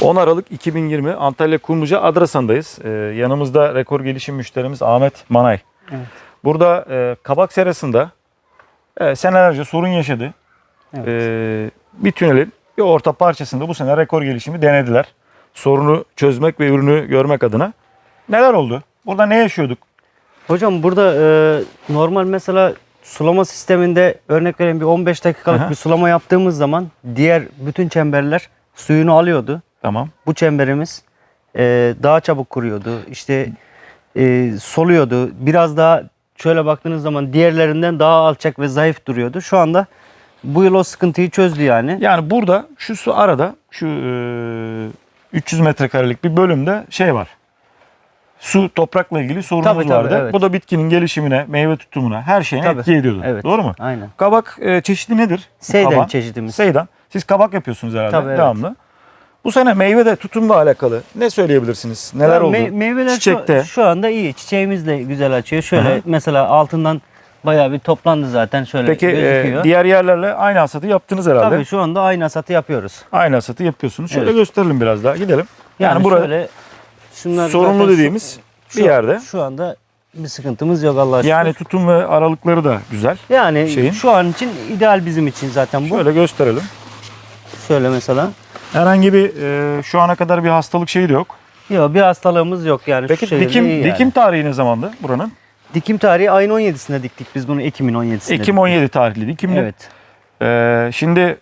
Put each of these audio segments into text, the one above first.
10 Aralık 2020 Antalya Kumluca Adrasan'dayız. Ee, yanımızda rekor gelişim müşterimiz Ahmet Manay. Evet. Burada e, kabak serasında e, senelerce sorun yaşadı. Evet. Ee, bir tünelin bir orta parçasında bu sene rekor gelişimi denediler. Sorunu çözmek ve ürünü görmek adına. Neler oldu? Burada ne yaşıyorduk? Hocam burada e, normal mesela sulama sisteminde örnek vereyim bir 15 dakikalık Aha. bir sulama yaptığımız zaman diğer bütün çemberler suyunu alıyordu. Tamam. Bu çemberimiz e, daha çabuk kuruyordu. İşte e, soluyordu. Biraz daha şöyle baktığınız zaman diğerlerinden daha alçak ve zayıf duruyordu. Şu anda bu yıl o sıkıntıyı çözdü yani. Yani burada şu su arada şu e, 300 metrekarelik bir bölümde şey var. Su toprakla ilgili sorunumuz Tabii, tabii, vardı. evet. Bu da bitkinin gelişimine, meyve tutumuna, her şeyine Tabii. etki ediyordu. Evet. Doğru mu? Aynen. Kabak e, çeşidi nedir? Seyden Kaban. çeşidimiz. Seydan. Siz kabak yapıyorsunuz herhalde Tabii, evet. devamlı. Bu sene meyve de tutumla alakalı ne söyleyebilirsiniz? Neler Ya oldu? me- meyveler Çiçekte. Şu, şu anda iyi. Çiçeğimiz de güzel açıyor. Şöyle Hı hı. mesela altından bayağı bir toplandı zaten. Şöyle Peki e, gözüküyor. diğer yerlerle aynı hasatı yaptınız herhalde. Tabii şu anda aynı hasatı yapıyoruz. Aynı hasatı yapıyorsunuz. Şöyle Evet. gösterelim biraz daha. Gidelim. Yani, Yani, burada şöyle şunlar şu- dediğimiz şu, bir yerde. Şu anda bir sıkıntımız yok Allah'a şükür. Yani tutum ve aralıkları da güzel. yani şeyin- şu an için ideal bizim için zaten bu. Şöyle gösterelim. Şöyle mesela. Herhangi bir e, şu ana kadar bir hastalık şeyi de yok. Yok bir hastalığımız yok yani. Peki şu dikim iyi yani. dikim tarihi ne zamandı buranın? dikim tarihi ayın 17'sinde diktik biz bunu Ekim'in 17'sinde. Ekim 17 tarihli dikimli. Evet. E, şimdi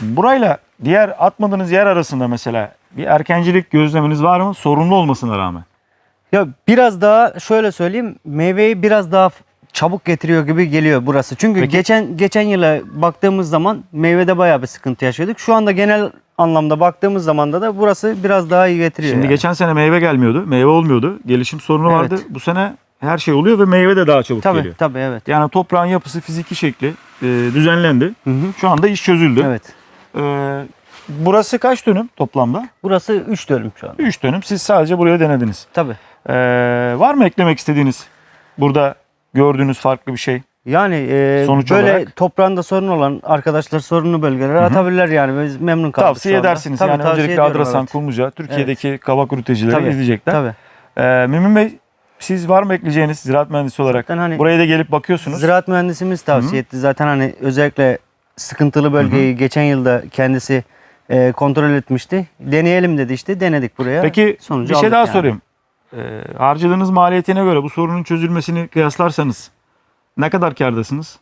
burayla diğer atmadığınız yer arasında mesela bir erkencilik gözleminiz var mı? Sorunlu olmasına rağmen. Ya biraz daha şöyle söyleyeyim meyveyi biraz daha çabuk getiriyor gibi geliyor burası. Çünkü Peki- geçen geçen yıla baktığımız zaman meyvede bayağı bir sıkıntı yaşıyorduk. Şu anda genel anlamda baktığımız zaman da da burası biraz daha iyi getiriyor. Şimdi yani. geçen sene meyve gelmiyordu. Meyve olmuyordu. Gelişim sorunu Evet. vardı. Bu sene her şey oluyor ve meyve de daha çabuk tabii geliyor. tabii evet. Yani toprağın yapısı, fiziki şekli e, düzenlendi. Hı hı. Şu anda iş çözüldü. Evet. E, burası kaç dönüm toplamda? Burası 3 dönüm şu anda. 3 dönüm. Siz sadece buraya denediniz. Tabii. E, var mı eklemek istediğiniz burada gördüğünüz farklı bir şey? Yani e, Sonuç böyle olarak- toprağında sorun olan arkadaşlar sorunlu bölgelere atabilirler yani. Biz memnun kaldık Tavsiye edersiniz. Tabii, yani tavsiye öncelikle Adrasan, evet. Kumluca, Türkiye'deki kabak üreticileri Tabii, izleyecekler. Tabii. E, Mümin Bey siz var mı ekleyeceğiniz ziraat mühendisi olarak? Zaten hani Buraya da gelip bakıyorsunuz. Ziraat mühendisimiz tavsiye etti. Zaten hani özellikle sıkıntılı bölgeyi geçen yılda kendisi e, kontrol etmişti. Deneyelim dedi işte. Denedik buraya. Peki Sonucu bir şey daha yani. sorayım. Ee, harcadığınız maliyetine göre bu sorunun çözülmesini kıyaslarsanız ne kadar kârdasınız?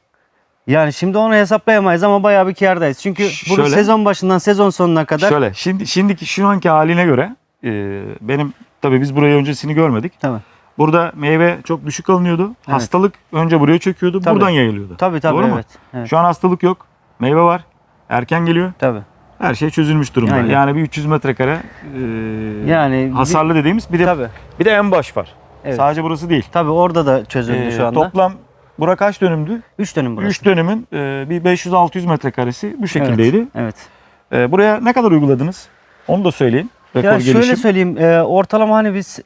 Yani şimdi onu hesaplayamayız ama bayağı bir kârdayız. Çünkü bunu şöyle- sezon başından sezon sonuna kadar Şöyle şimdi şimdiki şu anki haline göre e, benim tabii biz burayı öncesini görmedik. Tabii. Burada meyve çok düşük alınıyordu. Hastalık önce buraya çöküyordu. Tabii. Buradan yayılıyordu. Tabii tabii Doğru mu? evet. evet. Şu an hastalık yok. Meyve var. Erken geliyor. Tabii. Her şey çözülmüş durumda. Aynen. Yani bir 300 metrekare e, Yani bir- hasarlı dediğimiz bir de Tabii. bir de en baş var. Evet. Sadece burası değil. Tabii orada da çözüldü Ee, şu anda. Toplam bura kaç dönümdü? 3 dönüm burası. 3 dönümün e, bir 500-600 metrekaresi bu şekildeydi. Evet. E, buraya ne kadar uyguladınız? Onu da söyleyin. Rekor Ya şöyle gelişim. söyleyeyim. e, ortalama hani biz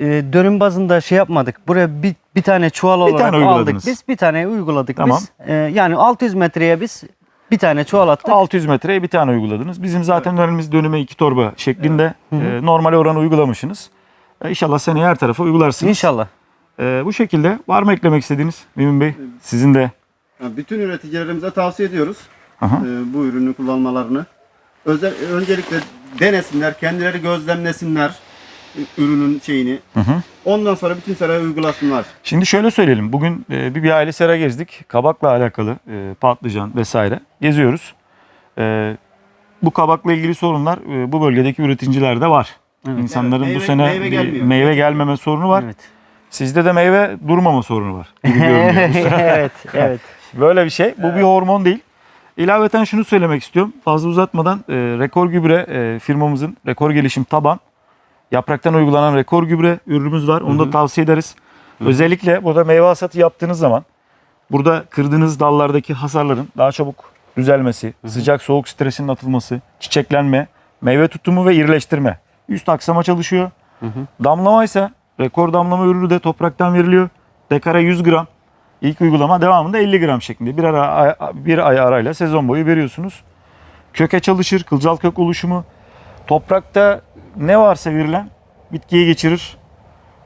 e, dönüm bazında şey yapmadık. Buraya bir, bir tane çuval olarak tane aldık. Biz bir tane uyguladık Tamam. biz. E, yani 600 metreye biz bir tane çuval attık. 600 metreye bir tane uyguladınız. Bizim zaten dönemimiz dönüme iki torba şeklinde hı. e, normal oranı uygulamışsınız. E, inşallah seneye her tarafa uygularsınız. İnşallah. E, bu şekilde var mı eklemek istediğiniz Mümin Bey? Sizin de. Yani bütün üreticilerimize tavsiye ediyoruz Aha. e, bu ürünü kullanmalarını. Özel, öncelikle denesinler, kendileri gözlemlesinler ürünün şeyini. Hı hı. Ondan sonra bütün seraya uygulasınlar. Şimdi şöyle söyleyelim. Bugün e, bir, bir aile sera gezdik. Kabakla alakalı e, patlıcan vesaire geziyoruz. E, bu kabakla ilgili sorunlar e, bu bölgedeki üreticilerde var. Evet. İnsanların Evet, bu meyve- sene meyve bir gelmiyor. meyve gelmeme sorunu var. Evet. Sizde de meyve durmama sorunu var. gibi görünüyor. evet, evet. Böyle bir şey. Bu bir hormon değil. İlaveten şunu söylemek istiyorum. Fazla uzatmadan e, rekor gübre e, firmamızın rekor gelişim taban yapraktan uygulanan rekor gübre ürünümüz var. Onu da tavsiye ederiz. Özellikle burada meyve hasatı yaptığınız zaman burada kırdığınız dallardaki hasarların daha çabuk düzelmesi, sıcak soğuk stresinin atılması, çiçeklenme, meyve tutumu ve irileştirme. Üst aksama çalışıyor. Damlama ise rekor damlama ürünü de topraktan veriliyor. Dekara 100 gram. İlk uygulama devamında 50 gram şeklinde bir, ara, bir ay arayla sezon boyu veriyorsunuz. Köke çalışır, kılcal kök oluşumu, toprakta ne varsa verilen bitkiye geçirir.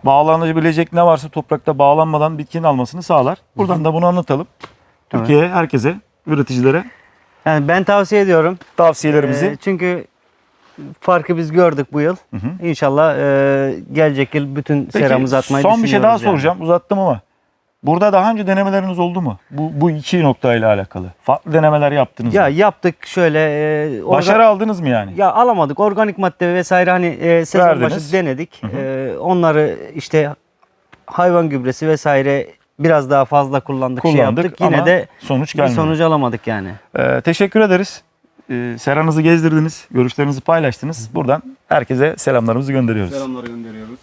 Bağlanabilecek ne varsa toprakta bağlanmadan bitkinin almasını sağlar. Buradan da bunu anlatalım. Türkiye'ye, herkese, üreticilere Yani ben tavsiye ediyorum. tavsiyelerimizi. Ee, çünkü farkı biz gördük bu yıl. hı. İnşallah e, gelecek yıl bütün Peki, seramızı atmayı son bir şey daha düşünüyoruz yani. soracağım. Uzattım ama. Burada daha önce denemeleriniz oldu mu? Bu, bu iki noktayla alakalı. Farklı denemeler yaptınız Ya mı? yaptık şöyle. E, Başarı aldınız mı yani? Ya alamadık. Organik madde vesaire hani e, sezon Verdiniz. başı denedik. E, onları işte hayvan gübresi vesaire biraz daha fazla kullandık, şey Kullandık yaptık. Yine ama de sonuç bir gelmedi. sonuç alamadık yani. Ee, teşekkür ederiz. Ee, seranızı gezdirdiniz, görüşlerinizi paylaştınız. Buradan herkese selamlarımızı gönderiyoruz. Selamlar gönderiyoruz.